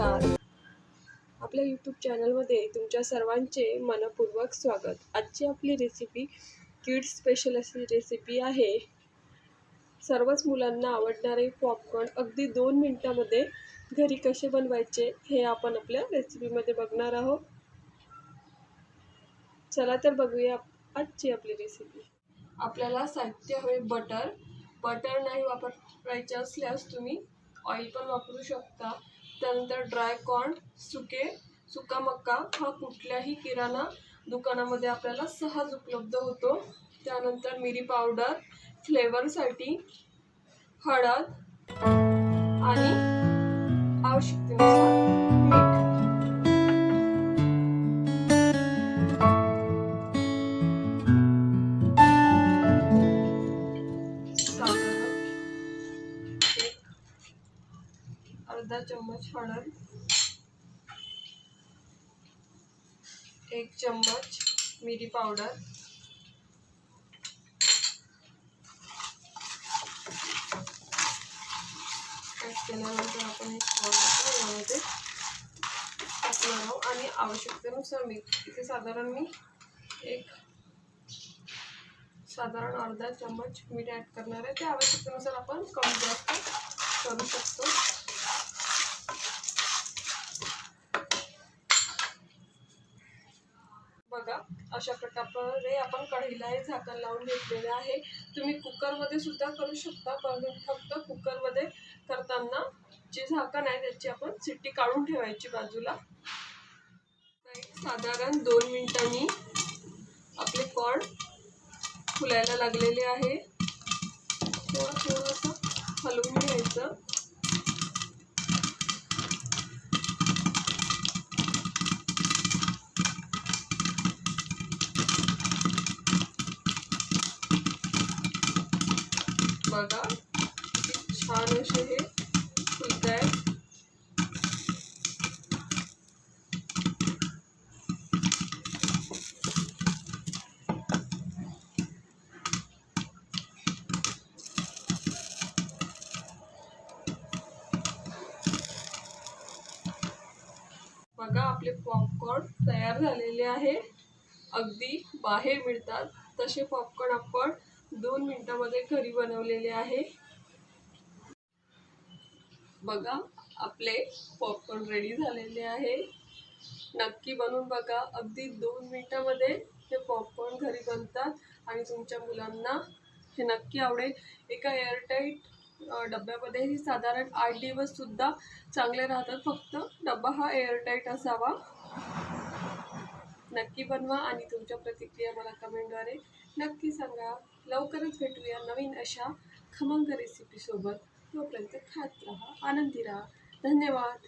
आपल्या यूट्यूब चॅनलमध्ये तुमच्या सर्वांचे मनपूर्वक स्वागत. आजची आपली रेसिपी किड्स स्पेशल अशी रेसिपी आहे. सर्वच मुलांना आवडणारे पॉपकॉर्न अगदी दोन मिनटामध्ये घरी कसे बनवायचे हे आपण आपल्या रेसिपीमध्ये बघणार आहोत. चला तर बघूया आजची आपली रेसिपी आपल्याला साहित्य हवे बटर बटर नाही वापरायचे असल्यास तुम्ही ऑइल पण वापरू शकता. त्यानंतर ड्राय कॉर्न सुके सुका मक्का हा कुठल्याही किराणा दुकानामध्ये आपल्याला सहज उपलब्ध होतो. त्यानंतर मिरी पावडर फ्लेवरसाठी हळद अर्धा चम्मच हळद एक चम्मच मिरी पावडर केल्यानंतर आपण एक यामध्ये टाकणार आहोत. आणि आवश्यकतेनुसार मी इथे साधारण मी एक साधारण अर्धा चम्मच मीठ ॲड करणार आहे. ते आवश्यकतेनुसार आपण कमी जास्त करू शकतो. बघा अशा प्रकारे आपण कढईला हे झाकण लावून घेतलेलं आहे. तुम्ही कुकरमध्ये सुद्धा करू शकता पण फक्त कुकरमध्ये करताना जे झाकण आहे त्याची आपण सिट्टी काढून ठेवायची बाजूला. साधारण दोन मिनिटांनी आपले कॉर्न फुलायला लागलेले आहे. थोडं थोडंसं हलवून घ्यायचं. बघा छान असे हे फुलत आहे. बघा आपले पॉपकॉर्न तयार झालेले आहे. अगदी बाहेर मिळतात. तसे पॉपकॉर्न आपण दोन मिनटामध्ये घरी बनवलेले आहे. बघा आपले पॉपकॉर्न रेडी झालेले आहे. नक्की बनवून बघा. अगदी दोन मिनटामध्ये हे पॉपकॉर्न घरी बनतात आणि तुमच्या मुलांना हे नक्की आवडेल. एका एअरटाईट डब्यामध्ये ही साधारण आठ दिवससुद्धा चांगले राहतात. फक्त डब्बा हा एअरटाईट असावा. नक्की बनवा आणि तुमच्या प्रतिक्रिया मला कमेंटद्वारे नक्की सांगा. लवकरच भेटूया नवीन अशा खमंग रेसिपीसोबत तोपर्यंत खात राहा आनंदी राहा. धन्यवाद.